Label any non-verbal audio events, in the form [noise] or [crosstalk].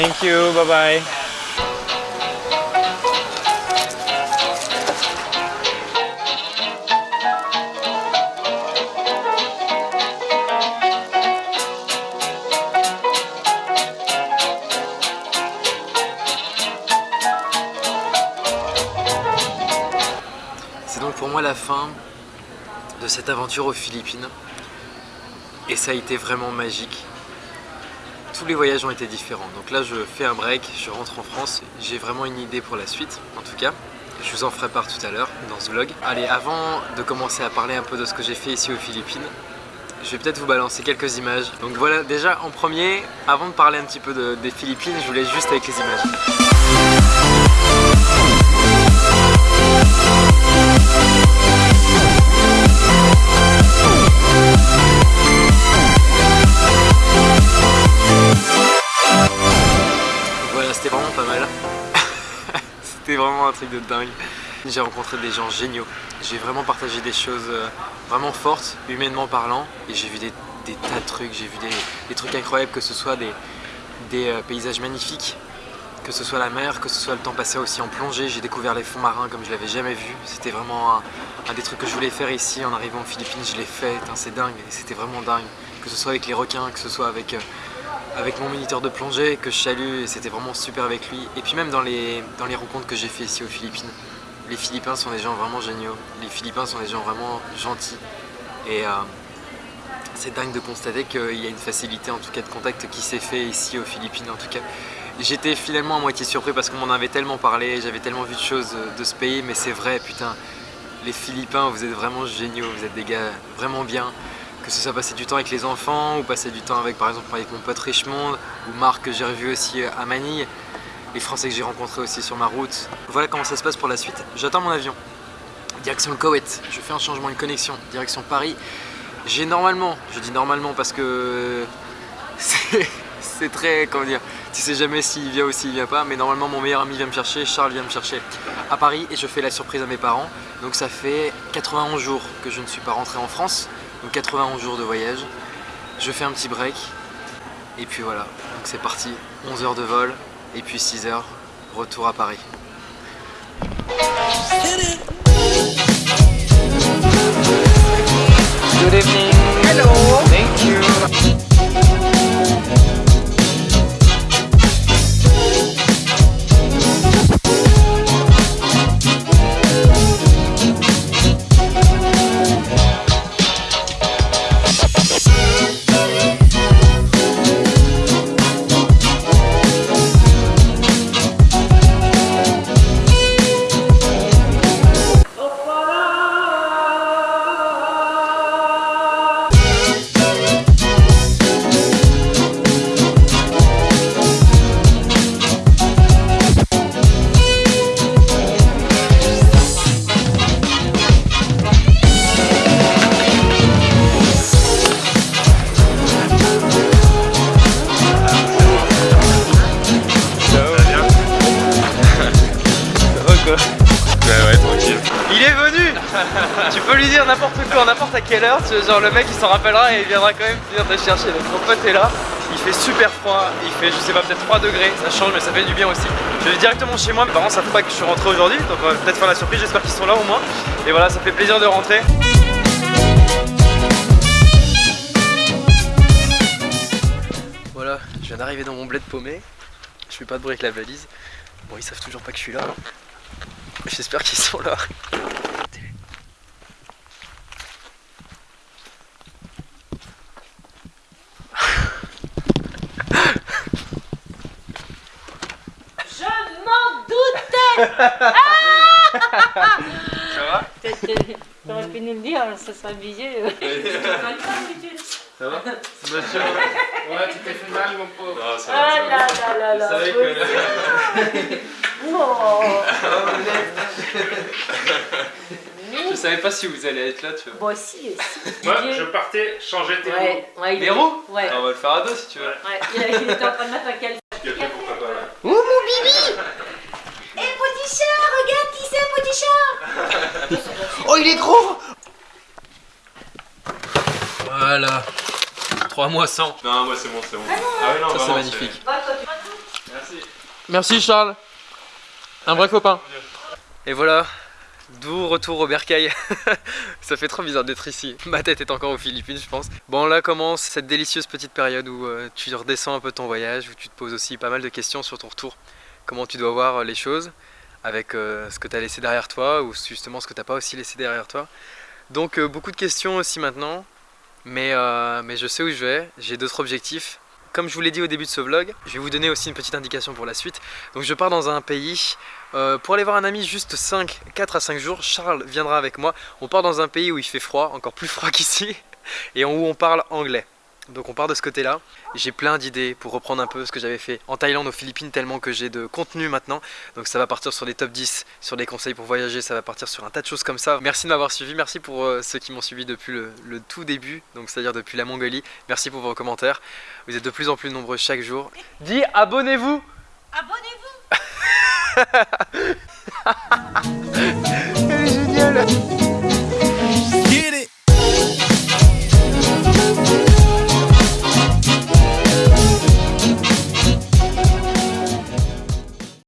Thank you, bye bye. C'est donc pour moi la fin de cette aventure aux Philippines et ça a été vraiment magique. Tous les voyages ont été différents, donc là je fais un break, je rentre en France, j'ai vraiment une idée pour la suite en tout cas. Je vous en ferai part tout à l'heure dans ce vlog. Allez, avant de commencer à parler un peu de ce que j'ai fait ici aux Philippines, je vais peut-être vous balancer quelques images. Donc voilà, déjà en premier, avant de parler un petit peu de- des Philippines, je vous laisse juste avec les images. Vraiment pas mal. [laughs] c'était vraiment un truc de dingue. J'ai rencontré des gens géniaux. J'ai vraiment partagé des choses euh, vraiment fortes, humainement parlant. Et j'ai vu des, tas de trucs. J'ai vu des, trucs incroyables, que ce soit des, euh, paysages magnifiques, que ce soit la mer, que ce soit le temps passé aussi en plongée. J'ai découvert les fonds marins comme je l'avais jamais vu. C'était vraiment un, des trucs que je voulais faire ici en arrivant aux Philippines. Je l'ai fait, c'est dingue. C'était vraiment dingue. Que ce soit avec les requins, que ce soit avec... euh, avec mon moniteur de plongée que je salue et c'était vraiment super avec lui. Et puis même dans les, dans les rencontres que j'ai fait ici aux Philippines, les Philippins sont des gens vraiment géniaux. Les Philippins sont des gens vraiment gentils. Et euh, c'est dingue de constater qu'il y a une facilité en tout cas de contact qui s'est fait ici aux Philippines en tout cas. J'étais finalement à moitié surpris parce qu'on m'en avait tellement parlé, j'avais tellement vu de choses de ce pays, mais c'est vrai, putain, les Philippins, vous êtes vraiment géniaux, vous êtes des gars vraiment bien que ce soit passer du temps avec les enfants ou passer du temps avec par exemple avec mon pote Richmond ou Marc que j'ai revu aussi à Manille les Français que j'ai rencontrés aussi sur ma route. Voilà comment ça se passe pour la suite. J'attends mon avion. Direction le Koweït. Je fais un changement de connexion. Direction Paris. J'ai normalement je dis normalement parce que [laughs] c'est c'est très comment dire tu sais jamais s'il vient ou s'il vient pas mais normalement mon meilleur ami vient me chercher Charles vient me chercher à Paris et je fais la surprise à mes parents. Donc ça fait 91 jours que je ne suis pas rentré en France donc 91 jours de voyage. Je fais un petit break. Et puis voilà, donc c'est parti. 11 heures de vol et puis 6 heures, retour à Paris. Good evening. Tu peux lui dire n'importe quoi, n'importe à quelle heure, genre le mec il s'en rappellera et il viendra quand même venir te chercher. Donc mon pote est là, il fait super froid, il fait je sais pas peut-être 3 degrés, ça change mais ça fait du bien aussi. Je vais directement chez moi, mes parents savent pas que je suis rentré aujourd'hui, donc on va peut-être faire la surprise, j'espère qu'ils sont là au moins. Et voilà, ça fait plaisir de rentrer. Voilà, je viens d'arriver dans mon bled paumé, je fais pas de bruit avec la valise. Bon ils savent toujours pas que je suis là. J'espère qu'ils sont là. Je m'en doutais Ça va [laughs] T'aurais pu nous le dire, ça serait obligé. Ça va Ouais, tu t'es fait mal, mon pauvre. Non, ça Ah là là là là. savais que- Oh. Je savais pas si vous allez être là, tu vois. Bon, si, si. Moi, je partais changer tes roues. Ouais, ouais, il Les roues Ouais. Ah, On va le faire à deux si tu veux. Ouais, il il était en train de mettre un calme. Tu as fait pour papa, là. Ouh mon bibi Eh petit chat, regarde qui c'est petit chat Oh, il est gros Voilà. 3 mois sans. Non, moi c'est bon, c'est bon. Ah ouais, non, Ça, c'est magnifique. Merci Charles. Un vrai copain. Et voilà, d'où retour au bercail. [laughs] Ça fait trop bizarre d'être ici. Ma tête est encore aux Philippines, je pense. Bon, là commence cette délicieuse petite période où euh, tu redescends un peu ton voyage, où tu te poses aussi pas mal de questions sur ton retour. Comment tu dois voir les choses avec euh, ce que tu as laissé derrière toi ou justement ce que tu n'as pas aussi laissé derrière toi. Donc euh, beaucoup de questions aussi maintenant, mais, mais je sais où je vais, j'ai d'autres objectifs. Comme je vous l'ai dit au début de ce vlog, je vais vous donner aussi une petite indication pour la suite. Donc je pars dans un pays euh, pour aller voir un ami juste 5, 4 à 5 jours. Charles viendra avec moi. On part dans un pays où il fait froid, encore plus froid [laughs] qu'ici, et où on parle anglais. Donc on part de ce côté-là. J'ai plein d'idées pour reprendre un peu ce que j'avais fait en Thaïlande, aux Philippines, tellement que j'ai de contenu maintenant. Donc ça va partir sur les top 10, sur les conseils pour voyager, ça va partir sur un tas de choses comme ça. Merci de m'avoir suivi, merci pour euh, ceux qui m'ont suivi depuis le, le, tout début, donc c'est-à-dire depuis la Mongolie. Merci pour vos commentaires. Vous êtes de plus en plus nombreux chaque jour. Dis abonnez-vous Abonnez-vous [laughs] [laughs]